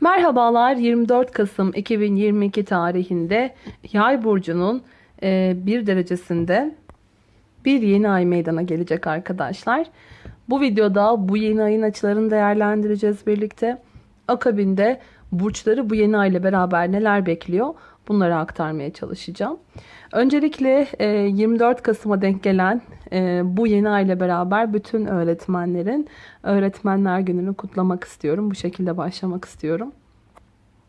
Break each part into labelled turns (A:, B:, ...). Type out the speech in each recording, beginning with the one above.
A: Merhabalar 24 Kasım 2022 tarihinde Yay burcunun e, bir derecesinde bir yeni ay meydana gelecek arkadaşlar. Bu videoda bu yeni ayın açılarını değerlendireceğiz birlikte. Akabinde burçları bu yeni ay ile beraber neler bekliyor bunları aktarmaya çalışacağım. Öncelikle e, 24 Kasım'a denk gelen e, bu yeni ay ile beraber bütün öğretmenlerin Öğretmenler Günü'nü kutlamak istiyorum. Bu şekilde başlamak istiyorum.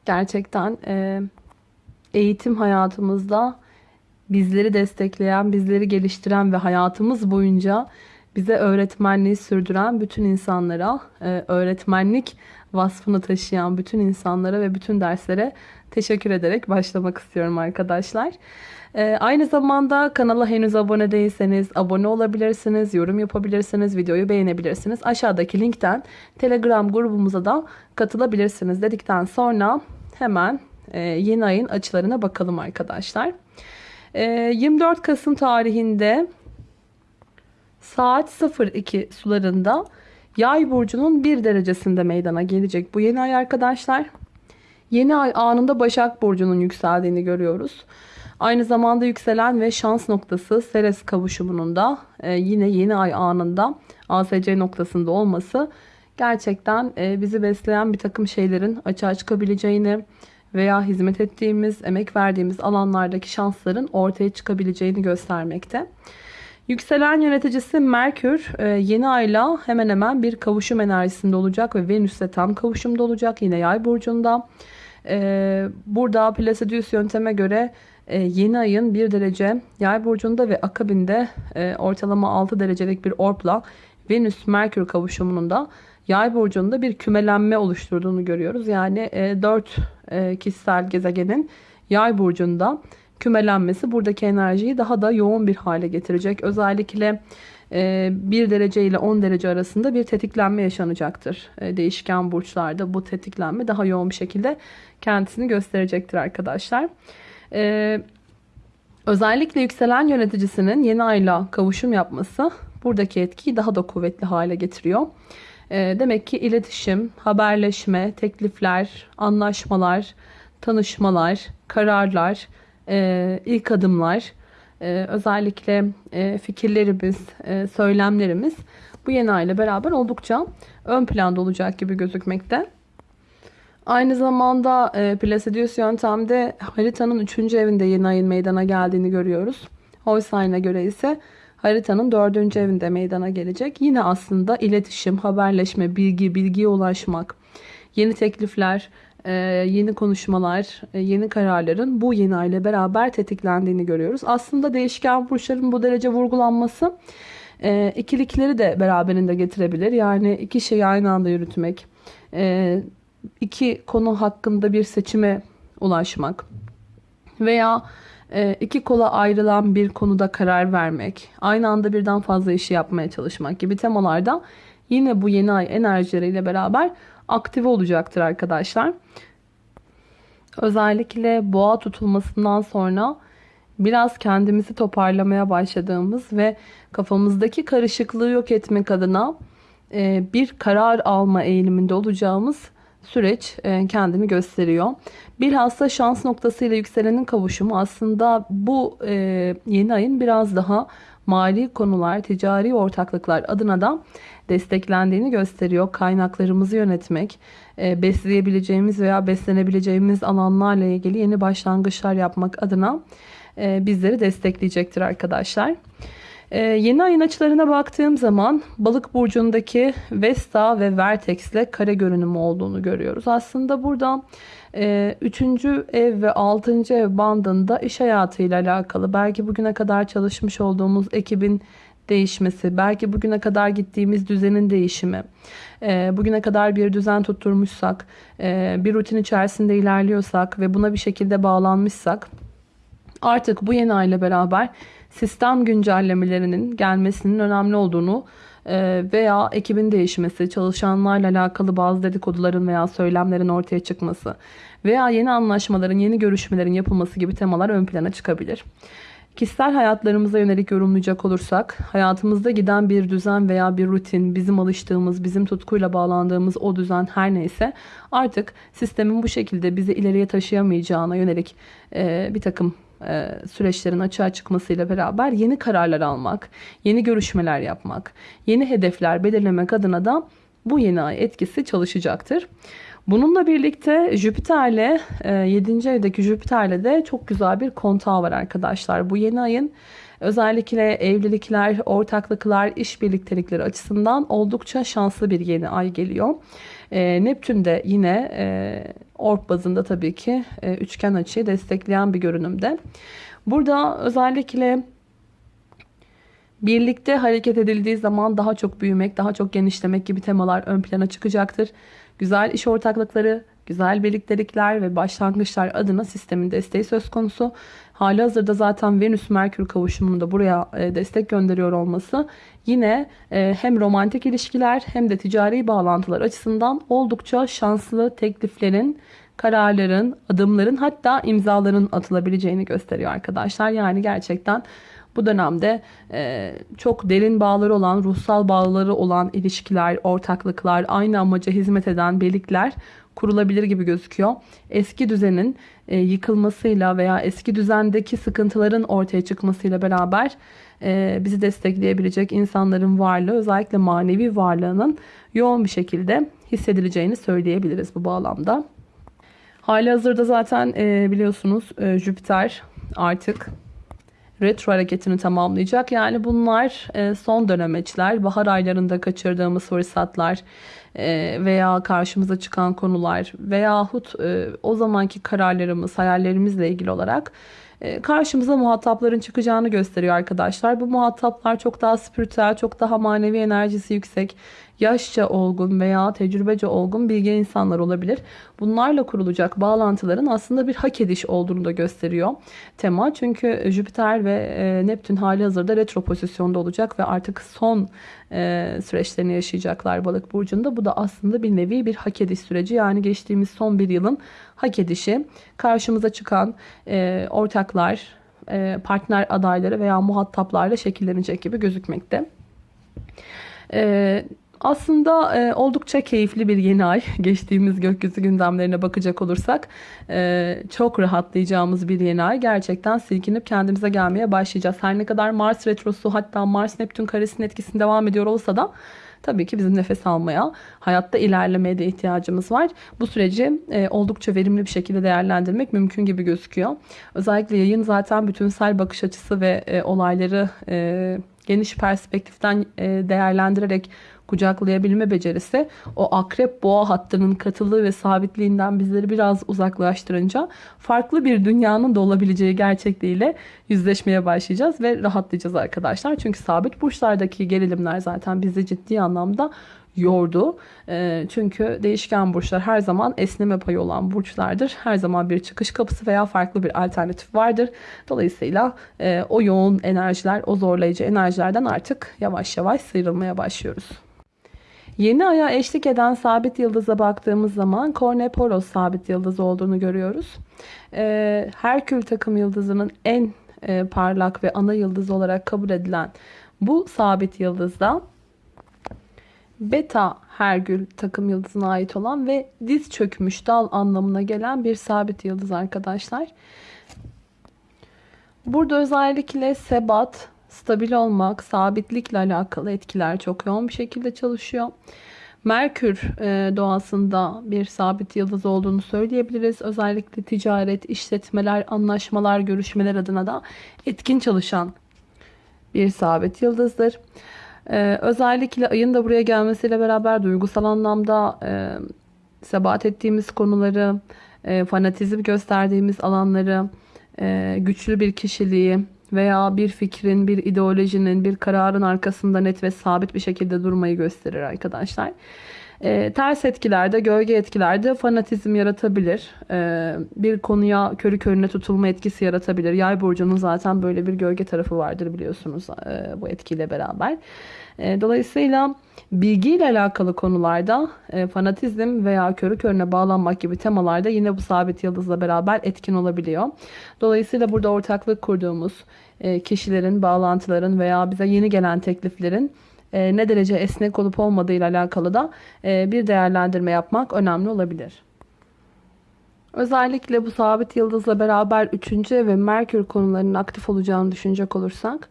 A: Gerçekten e, eğitim hayatımızda bizleri destekleyen, bizleri geliştiren ve hayatımız boyunca bize öğretmenliği sürdüren bütün insanlara, e, öğretmenlik vasfını taşıyan bütün insanlara ve bütün derslere teşekkür ederek başlamak istiyorum arkadaşlar. E, aynı zamanda kanala henüz abone değilseniz abone olabilirsiniz, yorum yapabilirsiniz, videoyu beğenebilirsiniz. Aşağıdaki linkten Telegram grubumuza da katılabilirsiniz dedikten sonra hemen e, yeni ayın açılarına bakalım arkadaşlar. 24 Kasım tarihinde saat 02 sularında Yay burcunun bir derecesinde meydana gelecek bu yeni ay arkadaşlar. Yeni ay anında Başak burcunun yükseldiğini görüyoruz. Aynı zamanda yükselen ve şans noktası Ceres kavuşumunun da e, yine yeni ay anında ASC noktasında olması gerçekten e, bizi besleyen bir takım şeylerin açığa çıkabileceğini veya hizmet ettiğimiz, emek verdiğimiz alanlardaki şansların ortaya çıkabileceğini göstermekte. Yükselen yöneticisi Merkür e, yeni ayla hemen hemen bir kavuşum enerjisinde olacak ve Venüs'te tam kavuşumda olacak yine yay burcunda. E, burada Placidius yönteme göre e, yeni ayın 1 derece yay burcunda ve akabinde ortalama 6 derecelik bir orpla Venüs Merkür kavuşumunun da yay burcunda bir kümelenme oluşturduğunu görüyoruz. Yani 4 kişisel gezegenin yay burcunda kümelenmesi buradaki enerjiyi daha da yoğun bir hale getirecek. Özellikle 1 derece ile 10 derece arasında bir tetiklenme yaşanacaktır. E, değişken burçlarda bu tetiklenme daha yoğun bir şekilde kendisini gösterecektir arkadaşlar. E, özellikle yükselen yöneticisinin yeni ayla kavuşum yapması buradaki etkiyi daha da kuvvetli hale getiriyor. Demek ki iletişim, haberleşme, teklifler, anlaşmalar, tanışmalar, kararlar, e, ilk adımlar, e, özellikle e, fikirlerimiz, e, söylemlerimiz bu yeni ay ile beraber oldukça ön planda olacak gibi gözükmekte. Aynı zamanda e, Placidius yöntemde haritanın 3. evinde yeni ayın meydana geldiğini görüyoruz. Holstein'a göre ise haritanın 4. evinde meydana gelecek. Yine aslında iletişim, haberleşme, bilgi, bilgiye ulaşmak, yeni teklifler, yeni konuşmalar, e, yeni kararların bu yeni ay ile beraber tetiklendiğini görüyoruz. Aslında değişken burçların bu derece vurgulanması e, ikilikleri de beraberinde getirebilir. Yani iki şeyi aynı anda yürütmek, iki konu hakkında bir seçime ulaşmak veya iki kola ayrılan bir konuda karar vermek, aynı anda birden fazla işi yapmaya çalışmak gibi temalarda yine bu yeni ay enerjileriyle beraber aktive olacaktır arkadaşlar. Özellikle boğa tutulmasından sonra biraz kendimizi toparlamaya başladığımız ve kafamızdaki karışıklığı yok etmek adına e, bir karar alma eğiliminde olacağımız süreç e, kendini gösteriyor. Bilhassa şans noktasıyla yükselenin kavuşumu aslında bu e, yeni ayın biraz daha mali konular, ticari ortaklıklar adına da desteklendiğini gösteriyor. Kaynaklarımızı yönetmek, e, besleyebileceğimiz veya beslenebileceğimiz alanlarla ilgili yeni başlangıçlar yapmak adına e, bizleri destekleyecektir arkadaşlar. Ee, yeni ayın açılarına baktığım zaman balık burcundaki Vesta ve Vertex ile kare görünümü olduğunu görüyoruz. Aslında burada 3. E, ev ve 6. ev bandında iş hayatıyla alakalı belki bugüne kadar çalışmış olduğumuz ekibin değişmesi, belki bugüne kadar gittiğimiz düzenin değişimi, e, bugüne kadar bir düzen tutturmuşsak, e, bir rutin içerisinde ilerliyorsak ve buna bir şekilde bağlanmışsak artık bu yeni ayla beraber sistem güncellemelerinin gelmesinin önemli olduğunu e, veya ekibin değişmesi, çalışanlarla alakalı bazı dedikoduların veya söylemlerin ortaya çıkması veya yeni anlaşmaların, yeni görüşmelerin yapılması gibi temalar ön plana çıkabilir. Kişisel hayatlarımıza yönelik yorumlayacak olursak, hayatımızda giden bir düzen veya bir rutin, bizim alıştığımız, bizim tutkuyla bağlandığımız o düzen her neyse artık sistemin bu şekilde bizi ileriye taşıyamayacağına yönelik e, bir takım süreçlerin açığa çıkmasıyla beraber yeni kararlar almak, yeni görüşmeler yapmak, yeni hedefler belirlemek adına da bu yeni ay etkisi çalışacaktır. Bununla birlikte Jüpiter'le 7. evdeki Jüpiter'le de çok güzel bir kontağı var arkadaşlar. Bu yeni ayın özellikle evlilikler, ortaklıklar, iş birliktelikleri açısından oldukça şanslı bir yeni ay geliyor. E, Neptün de yine e, orb bazında tabii ki e, üçgen açıyı destekleyen bir görünümde. Burada özellikle birlikte hareket edildiği zaman daha çok büyümek, daha çok genişlemek gibi temalar ön plana çıkacaktır. Güzel iş ortaklıkları, güzel birliktelikler ve başlangıçlar adına sistemin desteği söz konusu. Hali hazırda zaten Venüs-Merkür kavuşumunun da buraya e, destek gönderiyor olması yine e, hem romantik ilişkiler hem de ticari bağlantılar açısından oldukça şanslı tekliflerin, kararların, adımların hatta imzaların atılabileceğini gösteriyor arkadaşlar. Yani gerçekten bu dönemde e, çok derin bağları olan, ruhsal bağları olan ilişkiler, ortaklıklar, aynı amaca hizmet eden birlikler kurulabilir gibi gözüküyor. Eski düzenin e, yıkılmasıyla veya eski düzendeki sıkıntıların ortaya çıkmasıyla beraber e, bizi destekleyebilecek insanların varlığı özellikle manevi varlığının yoğun bir şekilde hissedileceğini söyleyebiliriz bu bağlamda. Hali hazırda zaten e, biliyorsunuz e, Jüpiter artık retro hareketini tamamlayacak. Yani bunlar e, son dönemeçler, bahar aylarında kaçırdığımız fırsatlar e, veya karşımıza çıkan konular veyahut e, o zamanki kararlarımız, hayallerimizle ilgili olarak karşımıza muhatapların çıkacağını gösteriyor arkadaşlar. Bu muhataplar çok daha spiritüel, çok daha manevi enerjisi yüksek yaşça olgun veya tecrübece olgun bilgi insanlar olabilir. Bunlarla kurulacak bağlantıların aslında bir hak ediş olduğunu da gösteriyor tema. Çünkü Jüpiter ve e, Neptün hali hazırda retro pozisyonda olacak ve artık son e, süreçlerini yaşayacaklar balık burcunda. Bu da aslında bir nevi bir hak ediş süreci. Yani geçtiğimiz son bir yılın hak edişi. Karşımıza çıkan e, ortaklar, partner adayları veya muhataplarla şekillenecek gibi gözükmekte. Ee, aslında e, oldukça keyifli bir yeni ay. Geçtiğimiz gökyüzü gündemlerine bakacak olursak e, çok rahatlayacağımız bir yeni ay. Gerçekten silkinip kendimize gelmeye başlayacağız. Her ne kadar Mars retrosu hatta Mars Neptün karesinin etkisini devam ediyor olsa da tabii ki bizim nefes almaya, hayatta ilerlemeye de ihtiyacımız var. Bu süreci e, oldukça verimli bir şekilde değerlendirmek mümkün gibi gözüküyor. Özellikle yayın zaten bütünsel bakış açısı ve e, olayları e, geniş perspektiften e, değerlendirerek kucaklayabilme becerisi o akrep boğa hattının katılığı ve sabitliğinden bizleri biraz uzaklaştırınca farklı bir dünyanın da olabileceği gerçekliğiyle yüzleşmeye başlayacağız ve rahatlayacağız arkadaşlar. Çünkü sabit burçlardaki gerilimler zaten bizi ciddi anlamda yordu. E, çünkü değişken burçlar her zaman esneme payı olan burçlardır. Her zaman bir çıkış kapısı veya farklı bir alternatif vardır. Dolayısıyla e, o yoğun enerjiler, o zorlayıcı enerjilerden artık yavaş yavaş sıyrılmaya başlıyoruz. Yeni aya eşlik eden sabit yıldıza baktığımız zaman Korneporos sabit yıldız olduğunu görüyoruz. Ee, Herkül takım yıldızının en e, parlak ve ana yıldız olarak kabul edilen bu sabit yıldızda Beta Hergül takım yıldızına ait olan ve diz çökmüş dal anlamına gelen bir sabit yıldız arkadaşlar. Burada özellikle sebat, stabil olmak, sabitlikle alakalı etkiler çok yoğun bir şekilde çalışıyor. Merkür e, doğasında bir sabit yıldız olduğunu söyleyebiliriz. Özellikle ticaret, işletmeler, anlaşmalar, görüşmeler adına da etkin çalışan bir sabit yıldızdır. Ee, özellikle ayın da buraya gelmesiyle beraber duygusal anlamda e, sebat ettiğimiz konuları, e, fanatizm gösterdiğimiz alanları, e, güçlü bir kişiliği, veya bir fikrin, bir ideolojinin, bir kararın arkasında net ve sabit bir şekilde durmayı gösterir arkadaşlar. E, ters etkilerde, gölge etkilerde fanatizm yaratabilir. E, bir konuya körü körüne tutulma etkisi yaratabilir. Yay burcunun zaten böyle bir gölge tarafı vardır biliyorsunuz e, bu etkiyle beraber. E, dolayısıyla bilgiyle alakalı konularda e, fanatizm veya körü körüne bağlanmak gibi temalarda yine bu sabit yıldızla beraber etkin olabiliyor. Dolayısıyla burada ortaklık kurduğumuz e, kişilerin, bağlantıların veya bize yeni gelen tekliflerin ne derece esnek olup olmadığı ile alakalı da bir değerlendirme yapmak önemli olabilir. Özellikle bu sabit yıldızla beraber 3. ve Merkür konularının aktif olacağını düşünecek olursak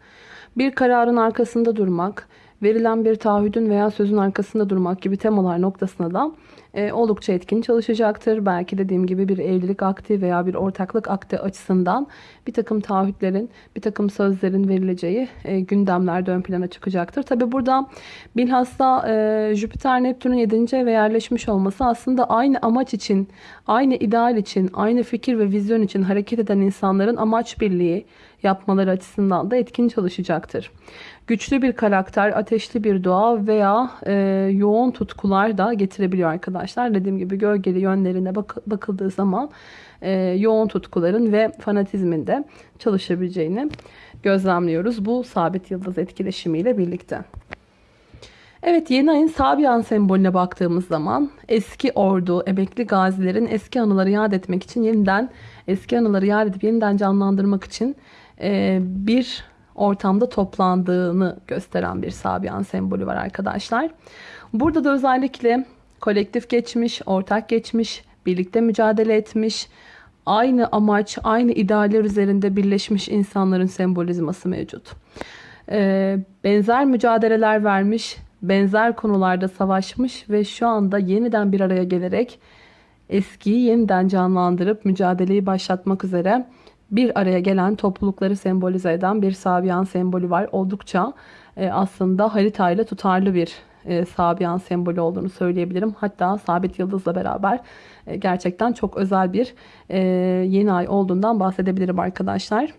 A: bir kararın arkasında durmak, verilen bir taahhüdün veya sözün arkasında durmak gibi temalar noktasına da e, oldukça etkin çalışacaktır. Belki dediğim gibi bir evlilik akti veya bir ortaklık akti açısından bir takım taahhütlerin, bir takım sözlerin verileceği e, gündemlerde ön plana çıkacaktır. Tabi burada bilhassa e, Jüpiter Neptün'ün 7. eve yerleşmiş olması aslında aynı amaç için, aynı ideal için, aynı fikir ve vizyon için hareket eden insanların amaç birliği yapmaları açısından da etkin çalışacaktır. Güçlü bir karakter, ateşli bir doğa veya e, yoğun tutkular da getirebiliyor arkadaşlar. Dediğim gibi gölgeli yönlerine bak bakıldığı zaman e, yoğun tutkuların ve fanatizmin de çalışabileceğini gözlemliyoruz. Bu sabit yıldız etkileşimiyle birlikte. Evet yeni ayın Sabian sembolüne baktığımız zaman eski ordu, emekli gazilerin eski anıları yad etmek için yeniden eski anıları yad edip yeniden canlandırmak için bir ortamda toplandığını gösteren bir Sabian sembolü var arkadaşlar. Burada da özellikle kolektif geçmiş, ortak geçmiş, birlikte mücadele etmiş, aynı amaç, aynı idealler üzerinde birleşmiş insanların sembolizması mevcut. Ee, benzer mücadeleler vermiş, benzer konularda savaşmış ve şu anda yeniden bir araya gelerek eskiyi yeniden canlandırıp mücadeleyi başlatmak üzere bir araya gelen toplulukları sembolize eden bir Sabian sembolü var. Oldukça e, aslında haritayla tutarlı bir e, Sabian sembolü olduğunu söyleyebilirim. Hatta sabit yıldızla beraber e, gerçekten çok özel bir e, yeni ay olduğundan bahsedebilirim arkadaşlar.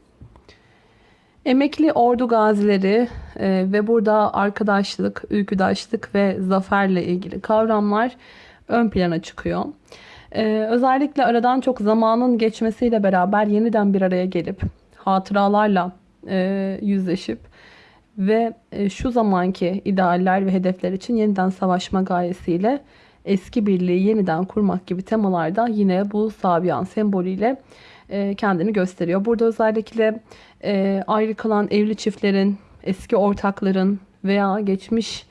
A: Emekli ordu gazileri e, ve burada arkadaşlık, ülküdaşlık ve zaferle ilgili kavramlar ön plana çıkıyor. Ee, özellikle aradan çok zamanın geçmesiyle beraber yeniden bir araya gelip hatıralarla e, yüzleşip ve e, şu zamanki idealler ve hedefler için yeniden savaşma gayesiyle eski birliği yeniden kurmak gibi temalarda yine bu Sabian sembolüyle e, kendini gösteriyor. Burada özellikle e, ayrı kalan evli çiftlerin, eski ortakların veya geçmiş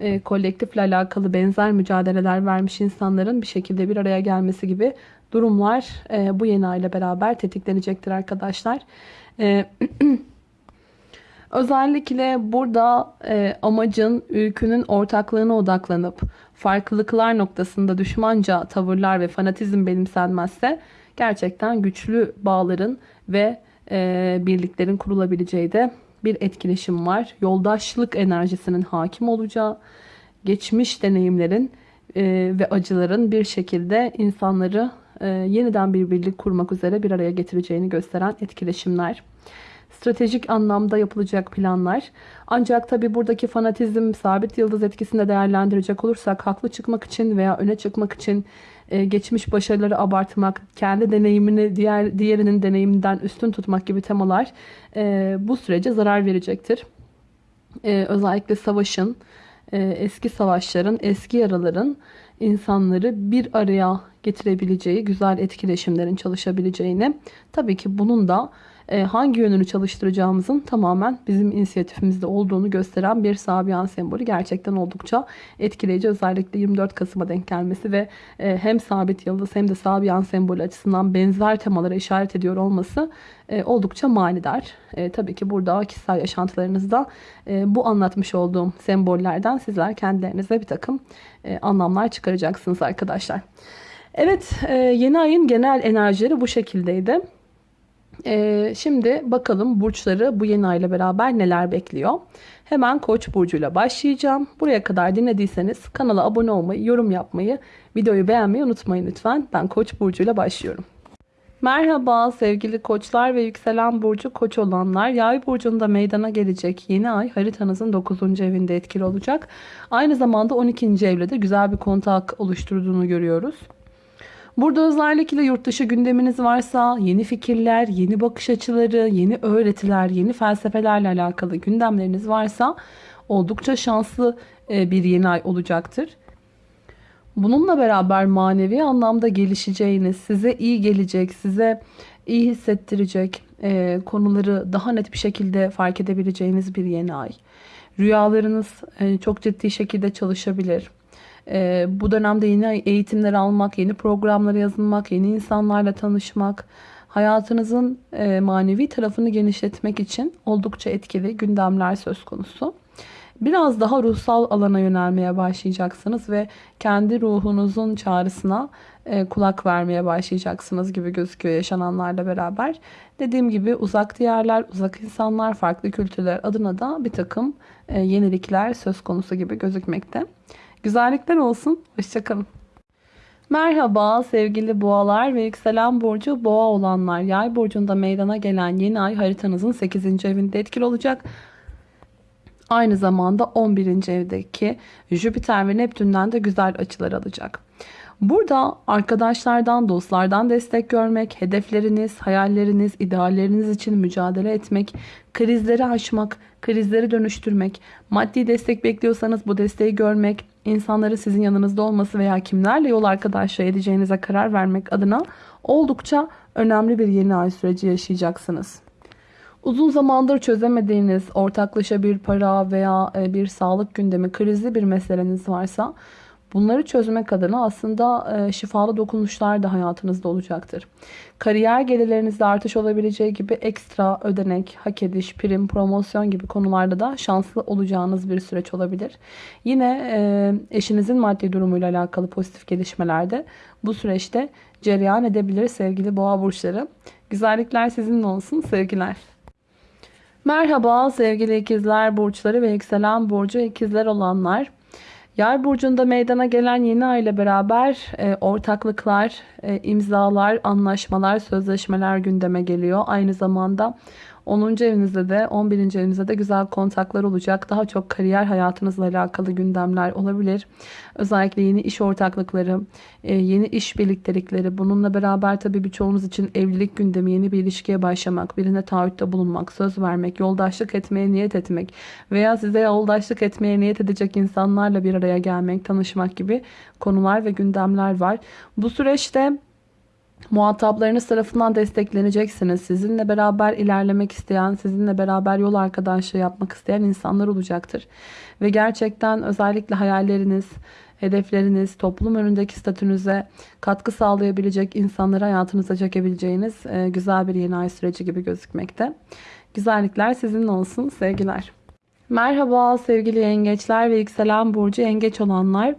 A: e, kolektifle alakalı benzer mücadeleler vermiş insanların bir şekilde bir araya gelmesi gibi durumlar e, bu yeni ay ile beraber tetiklenecektir arkadaşlar. E, özellikle burada e, amacın ülkünün ortaklığına odaklanıp farklılıklar noktasında düşmanca tavırlar ve fanatizm benimsenmezse gerçekten güçlü bağların ve e, birliklerin kurulabileceği de bir etkileşim var. Yoldaşlık enerjisinin hakim olacağı, geçmiş deneyimlerin e, ve acıların bir şekilde insanları e, yeniden bir birlik kurmak üzere bir araya getireceğini gösteren etkileşimler. Stratejik anlamda yapılacak planlar. Ancak tabi buradaki fanatizm sabit yıldız etkisinde değerlendirecek olursak haklı çıkmak için veya öne çıkmak için e, geçmiş başarıları abartmak, kendi deneyimini diğer diğerinin deneyiminden üstün tutmak gibi temalar e, bu sürece zarar verecektir. E, özellikle savaşın, eski savaşların, eski yaraların insanları bir araya getirebileceği güzel etkileşimlerin çalışabileceğini tabii ki bunun da hangi yönünü çalıştıracağımızın tamamen bizim inisiyatifimizde olduğunu gösteren bir Sabian sembolü gerçekten oldukça etkileyici. Özellikle 24 Kasım'a denk gelmesi ve e, hem sabit yıldız hem de Sabian sembolü açısından benzer temalara işaret ediyor olması e, oldukça manidar. Tabii ki burada kişisel yaşantılarınızda bu anlatmış olduğum sembollerden sizler kendilerinize bir takım anlamlar çıkaracaksınız arkadaşlar. Evet yeni ayın genel enerjileri bu şekildeydi. Ee, şimdi bakalım burçları bu yeni ayla beraber neler bekliyor. Hemen Koç burcuyla başlayacağım. Buraya kadar dinlediyseniz kanala abone olmayı, yorum yapmayı, videoyu beğenmeyi unutmayın lütfen. Ben Koç burcuyla başlıyorum. Merhaba sevgili koçlar ve yükselen burcu koç olanlar. Yay burcunda meydana gelecek yeni ay haritanızın 9. evinde etkili olacak. Aynı zamanda 12. evle de güzel bir kontak oluşturduğunu görüyoruz. Burada özellikle yurt dışı gündeminiz varsa yeni fikirler, yeni bakış açıları, yeni öğretiler, yeni felsefelerle alakalı gündemleriniz varsa oldukça şanslı e, bir yeni ay olacaktır. Bununla beraber manevi anlamda gelişeceğiniz, size iyi gelecek, size iyi hissettirecek e, konuları daha net bir şekilde fark edebileceğiniz bir yeni ay. Rüyalarınız e, çok ciddi şekilde çalışabilir. E, bu dönemde yeni eğitimler almak, yeni programlara yazılmak, yeni insanlarla tanışmak, hayatınızın e, manevi tarafını genişletmek için oldukça etkili gündemler söz konusu. Biraz daha ruhsal alana yönelmeye başlayacaksınız ve kendi ruhunuzun çağrısına e, kulak vermeye başlayacaksınız gibi gözüküyor yaşananlarla beraber. Dediğim gibi uzak diyarlar, uzak insanlar, farklı kültürler adına da bir takım e, yenilikler söz konusu gibi gözükmekte. Güzellikler olsun. Hoşçakalın. Merhaba sevgili boğalar ve yükselen burcu boğa olanlar. Yay burcunda meydana gelen yeni ay haritanızın 8. evinde etkili olacak. Aynı zamanda 11. evdeki Jüpiter ve Neptün'den de güzel açılar alacak. Burada arkadaşlardan, dostlardan destek görmek, hedefleriniz, hayalleriniz, idealleriniz için mücadele etmek, krizleri aşmak, krizleri dönüştürmek, maddi destek bekliyorsanız bu desteği görmek, insanların sizin yanınızda olması veya kimlerle yol arkadaşlığı edeceğinize karar vermek adına oldukça önemli bir yeni ay süreci yaşayacaksınız. Uzun zamandır çözemediğiniz ortaklaşa bir para veya e, bir sağlık gündemi krizli bir meseleniz varsa bunları çözmek adına aslında e, şifalı dokunuşlar da hayatınızda olacaktır. Kariyer gelirlerinizde artış olabileceği gibi ekstra ödenek, hak ediş, prim, promosyon gibi konularda da şanslı olacağınız bir süreç olabilir. Yine e, eşinizin maddi durumuyla alakalı pozitif gelişmelerde bu süreçte cereyan edebilir sevgili boğa burçları. Güzellikler sizinle olsun sevgiler. Merhaba sevgili ikizler burçları ve yükselen burcu ikizler olanlar. Yay burcunda meydana gelen yeni ay ile beraber e, ortaklıklar, e, imzalar, anlaşmalar, sözleşmeler gündeme geliyor. Aynı zamanda 10. evinizde de 11. evinizde de güzel kontaklar olacak. Daha çok kariyer hayatınızla alakalı gündemler olabilir. Özellikle yeni iş ortaklıkları, e, yeni iş birliktelikleri. Bununla beraber tabii birçoğunuz için evlilik gündemi, yeni bir ilişkiye başlamak, birine taahhütte bulunmak, söz vermek, yoldaşlık etmeye niyet etmek veya size yoldaşlık etmeye niyet edecek insanlarla bir araya gelmek, tanışmak gibi konular ve gündemler var. Bu süreçte muhataplarınız tarafından destekleneceksiniz. Sizinle beraber ilerlemek isteyen, sizinle beraber yol arkadaşlığı yapmak isteyen insanlar olacaktır. Ve gerçekten özellikle hayalleriniz, hedefleriniz, toplum önündeki statünüze katkı sağlayabilecek insanları hayatınıza çekebileceğiniz e, güzel bir yeni ay süreci gibi gözükmekte. Güzellikler sizinle olsun. Sevgiler. Merhaba sevgili yengeçler ve yükselen burcu yengeç olanlar.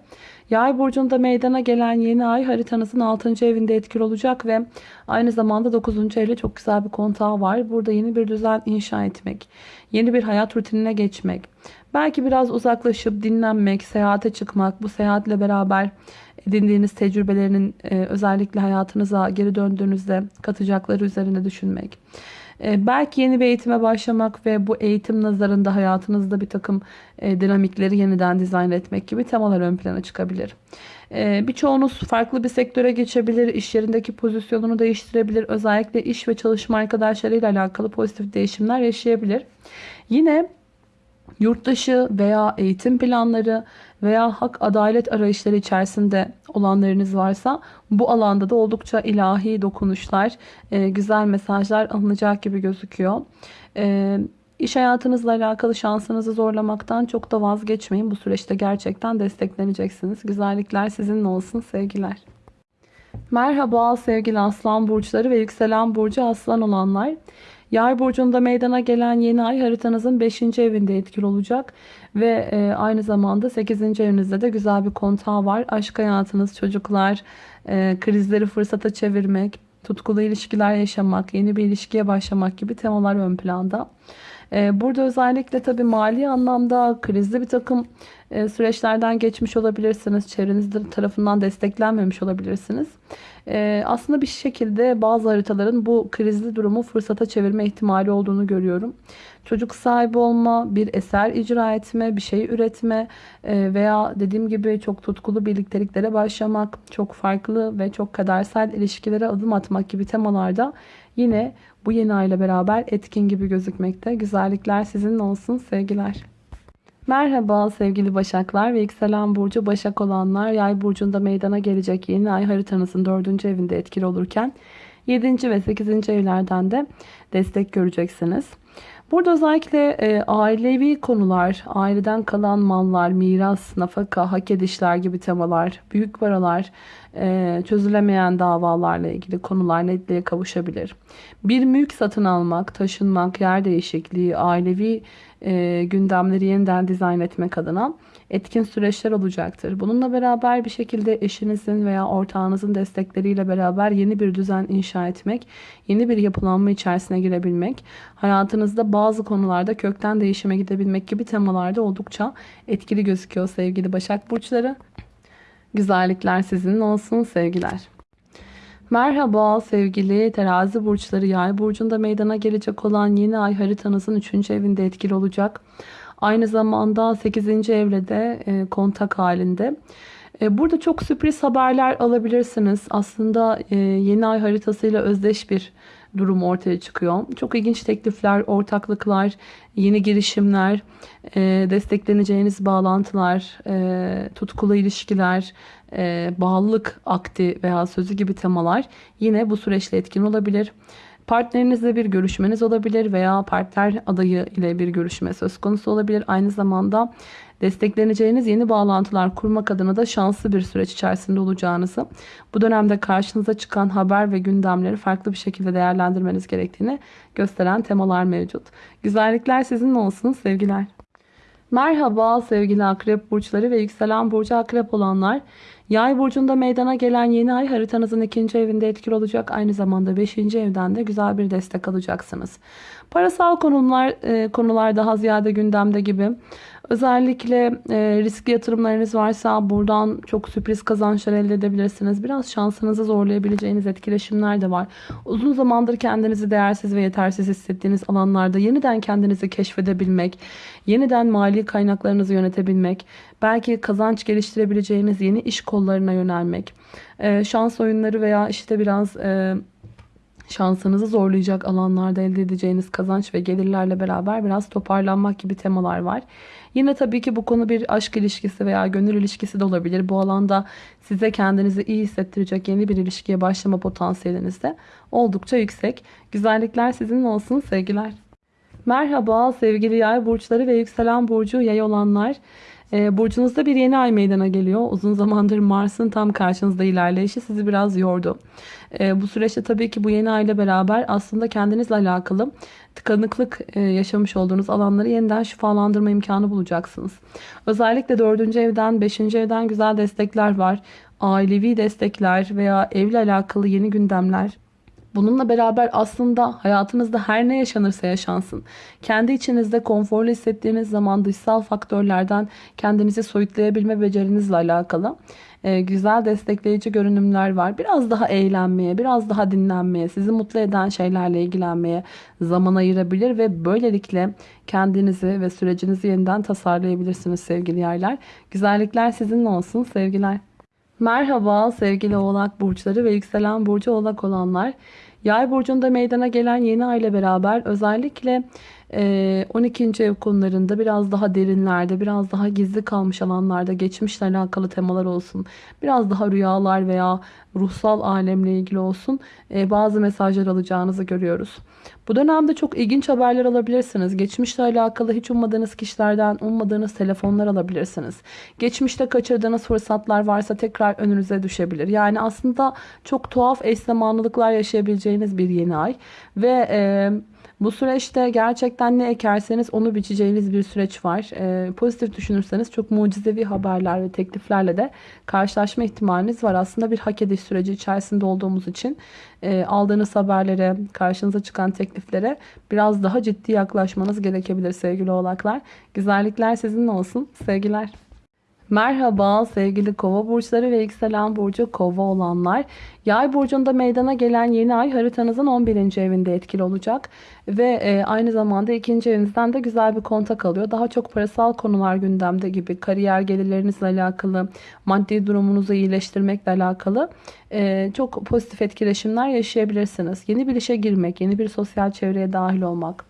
A: Yay burcunda meydana gelen yeni ay haritanızın 6. evinde etkili olacak ve aynı zamanda 9. evle çok güzel bir kontağı var. Burada yeni bir düzen inşa etmek, yeni bir hayat rutinine geçmek, belki biraz uzaklaşıp dinlenmek, seyahate çıkmak, bu seyahatle beraber edindiğiniz tecrübelerinin e, özellikle hayatınıza geri döndüğünüzde katacakları üzerine düşünmek. E, belki yeni bir eğitime başlamak ve bu eğitim nazarında hayatınızda bir takım e, dinamikleri yeniden dizayn etmek gibi temalar ön plana çıkabilir. E, birçoğunuz farklı bir sektöre geçebilir, iş yerindeki pozisyonunu değiştirebilir. Özellikle iş ve çalışma arkadaşlarıyla alakalı pozitif değişimler yaşayabilir. Yine yurtdışı veya eğitim planları veya hak adalet arayışları içerisinde olanlarınız varsa bu alanda da oldukça ilahi dokunuşlar, e, güzel mesajlar alınacak gibi gözüküyor. E, iş hayatınızla alakalı şansınızı zorlamaktan çok da vazgeçmeyin. Bu süreçte gerçekten destekleneceksiniz. Güzellikler sizinle olsun sevgiler. Merhaba sevgili aslan burçları ve yükselen burcu aslan olanlar. Yay burcunda meydana gelen yeni ay haritanızın 5. evinde etkili olacak. Ve e, aynı zamanda 8. evinizde de güzel bir kontağı var. Aşk hayatınız, çocuklar, e, krizleri fırsata çevirmek, tutkulu ilişkiler yaşamak, yeni bir ilişkiye başlamak gibi temalar ön planda. E, burada özellikle tabii mali anlamda krizli bir takım e, süreçlerden geçmiş olabilirsiniz. Çevrenizde tarafından desteklenmemiş olabilirsiniz. E, aslında bir şekilde bazı haritaların bu krizli durumu fırsata çevirme ihtimali olduğunu görüyorum. Çocuk sahibi olma, bir eser icra etme, bir şey üretme e, veya dediğim gibi çok tutkulu birlikteliklere başlamak, çok farklı ve çok kadersel ilişkilere adım atmak gibi temalarda yine bu yeni ayla beraber etkin gibi gözükmekte. Güzellikler sizinle olsun sevgiler. Merhaba sevgili Başaklar ve yükselen burcu Başak olanlar yay burcunda meydana gelecek yeni ay haritanızın 4. evinde etkili olurken 7. ve 8. evlerden de destek göreceksiniz. Burada özellikle e, ailevi konular, aileden kalan mallar, miras, nafaka, hak edişler gibi temalar, büyük paralar, çözülemeyen davalarla ilgili konular netliğe kavuşabilir. Bir mülk satın almak, taşınmak, yer değişikliği, ailevi e, gündemleri yeniden dizayn etmek adına etkin süreçler olacaktır. Bununla beraber bir şekilde eşinizin veya ortağınızın destekleriyle beraber yeni bir düzen inşa etmek, yeni bir yapılanma içerisine girebilmek, hayatınızda bazı konularda kökten değişime gidebilmek gibi temalarda oldukça etkili gözüküyor sevgili Başak Burçları. Güzellikler sizin olsun sevgiler. Merhaba sevgili terazi burçları yay burcunda meydana gelecek olan yeni ay haritanızın 3. evinde etkili olacak. Aynı zamanda 8. evrede e, kontak halinde. E, burada çok sürpriz haberler alabilirsiniz. Aslında e, yeni ay haritasıyla özdeş bir durum ortaya çıkıyor. Çok ilginç teklifler, ortaklıklar, yeni girişimler, e, destekleneceğiniz bağlantılar, e, tutkulu ilişkiler, e, bağlılık akti veya sözü gibi temalar yine bu süreçte etkin olabilir. Partnerinizle bir görüşmeniz olabilir veya partner adayı ile bir görüşme söz konusu olabilir. Aynı zamanda destekleneceğiniz yeni bağlantılar kurmak adına da şanslı bir süreç içerisinde olacağınızı, bu dönemde karşınıza çıkan haber ve gündemleri farklı bir şekilde değerlendirmeniz gerektiğini gösteren temalar mevcut. Güzellikler sizin olsun sevgiler. Merhaba sevgili akrep burçları ve yükselen burcu akrep olanlar. Yay burcunda meydana gelen yeni ay haritanızın ikinci evinde etkili olacak. Aynı zamanda beşinci evden de güzel bir destek alacaksınız. Parasal konular, e, konular daha ziyade gündemde gibi. Özellikle e, riskli yatırımlarınız varsa buradan çok sürpriz kazançlar elde edebilirsiniz. Biraz şansınızı zorlayabileceğiniz etkileşimler de var. Uzun zamandır kendinizi değersiz ve yetersiz hissettiğiniz alanlarda yeniden kendinizi keşfedebilmek, yeniden mali kaynaklarınızı yönetebilmek, belki kazanç geliştirebileceğiniz yeni iş kollarına yönelmek, e, şans oyunları veya işte biraz... E, şansınızı zorlayacak alanlarda elde edeceğiniz kazanç ve gelirlerle beraber biraz toparlanmak gibi temalar var. Yine tabii ki bu konu bir aşk ilişkisi veya gönül ilişkisi de olabilir. Bu alanda size kendinizi iyi hissettirecek yeni bir ilişkiye başlama potansiyeliniz de oldukça yüksek. Güzellikler sizin olsun sevgiler. Merhaba sevgili yay burçları ve yükselen burcu yay olanlar. E, burcunuzda bir yeni ay meydana geliyor. Uzun zamandır Mars'ın tam karşınızda ilerleyişi sizi biraz yordu. E, bu süreçte tabii ki bu yeni ay ile beraber aslında kendinizle alakalı tıkanıklık e, yaşamış olduğunuz alanları yeniden şifalandırma imkanı bulacaksınız. Özellikle 4. evden 5. evden güzel destekler var. Ailevi destekler veya evle alakalı yeni gündemler Bununla beraber aslında hayatınızda her ne yaşanırsa yaşansın. Kendi içinizde konforlu hissettiğiniz zaman dışsal faktörlerden kendinizi soyutlayabilme becerinizle alakalı e, güzel destekleyici görünümler var. Biraz daha eğlenmeye, biraz daha dinlenmeye, sizi mutlu eden şeylerle ilgilenmeye zaman ayırabilir ve böylelikle kendinizi ve sürecinizi yeniden tasarlayabilirsiniz sevgili yerler. Güzellikler sizinle olsun sevgiler. Merhaba sevgili oğlak burçları ve yükselen burcu oğlak olanlar. Yay burcunda meydana gelen yeni ay beraber özellikle 12. ev konularında biraz daha derinlerde, biraz daha gizli kalmış alanlarda geçmişle alakalı temalar olsun. Biraz daha rüyalar veya ruhsal alemle ilgili olsun bazı mesajlar alacağınızı görüyoruz. Bu dönemde çok ilginç haberler alabilirsiniz. Geçmişle alakalı hiç ummadığınız kişilerden ummadığınız telefonlar alabilirsiniz. Geçmişte kaçırdığınız fırsatlar varsa tekrar önünüze düşebilir. Yani aslında çok tuhaf eş zamanlılıklar yaşayabileceğiniz bir yeni ay. Ve... E, bu süreçte gerçekten ne ekerseniz onu biçeceğiniz bir süreç var. Ee, pozitif düşünürseniz çok mucizevi haberler ve tekliflerle de karşılaşma ihtimaliniz var. Aslında bir hak ediş süreci içerisinde olduğumuz için e, aldığınız haberlere, karşınıza çıkan tekliflere biraz daha ciddi yaklaşmanız gerekebilir sevgili oğlaklar. Güzellikler sizinle olsun. Sevgiler. Merhaba sevgili kova burçları ve yükselen burcu kova olanlar. Yay burcunda meydana gelen yeni ay haritanızın 11. evinde etkili olacak. Ve e, aynı zamanda ikinci evinizden de güzel bir kontak alıyor. Daha çok parasal konular gündemde gibi kariyer gelirlerinizle alakalı, maddi durumunuzu iyileştirmekle alakalı e, çok pozitif etkileşimler yaşayabilirsiniz. Yeni bir işe girmek, yeni bir sosyal çevreye dahil olmak,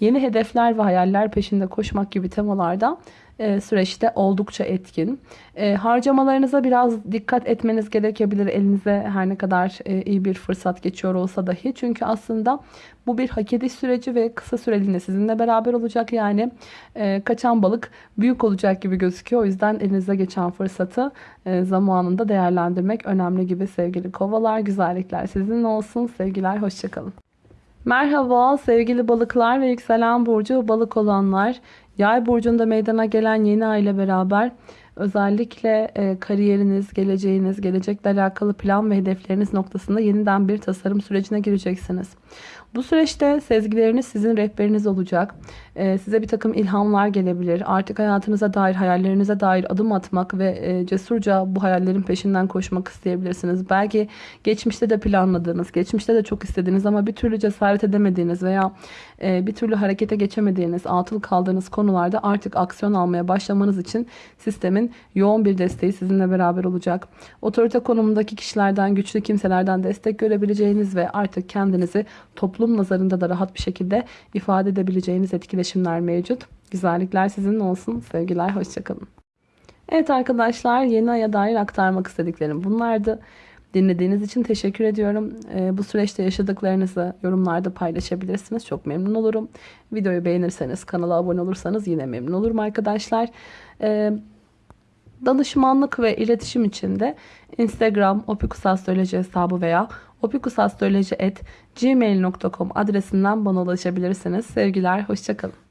A: yeni hedefler ve hayaller peşinde koşmak gibi temalarda e, süreçte oldukça etkin. E, harcamalarınıza biraz dikkat etmeniz gerekebilir. Elinize her ne kadar e, iyi bir fırsat geçiyor olsa dahi. Çünkü aslında bu bir hak ediş süreci ve kısa süreliğine sizinle beraber olacak. Yani e, kaçan balık büyük olacak gibi gözüküyor. O yüzden elinize geçen fırsatı zamanında değerlendirmek önemli gibi sevgili kovalar. Güzellikler sizin olsun. Sevgiler, hoşçakalın. Merhaba sevgili balıklar ve yükselen burcu balık olanlar. Yay burcunda meydana gelen yeni ay ile beraber özellikle e, kariyeriniz, geleceğiniz, gelecekle alakalı plan ve hedefleriniz noktasında yeniden bir tasarım sürecine gireceksiniz. Bu süreçte sezgileriniz sizin rehberiniz olacak. Ee, size bir takım ilhamlar gelebilir. Artık hayatınıza dair, hayallerinize dair adım atmak ve e, cesurca bu hayallerin peşinden koşmak isteyebilirsiniz. Belki geçmişte de planladığınız, geçmişte de çok istediğiniz ama bir türlü cesaret edemediğiniz veya e, bir türlü harekete geçemediğiniz, atıl kaldığınız konularda artık aksiyon almaya başlamanız için sistemin yoğun bir desteği sizinle beraber olacak. Otorite konumundaki kişilerden, güçlü kimselerden destek görebileceğiniz ve artık kendinizi toplum nazarında da rahat bir şekilde ifade edebileceğiniz etkileşimler mevcut. Güzellikler sizin olsun. Sevgiler, hoşçakalın. Evet arkadaşlar yeni aya dair aktarmak istediklerim bunlardı. Dinlediğiniz için teşekkür ediyorum. Ee, bu süreçte yaşadıklarınızı yorumlarda paylaşabilirsiniz. Çok memnun olurum. Videoyu beğenirseniz, kanala abone olursanız yine memnun olurum arkadaşlar. Ee, danışmanlık ve iletişim için de Instagram opikusastroloji hesabı veya opikusastroloji.gmail.com adresinden bana ulaşabilirsiniz. Sevgiler, hoşçakalın.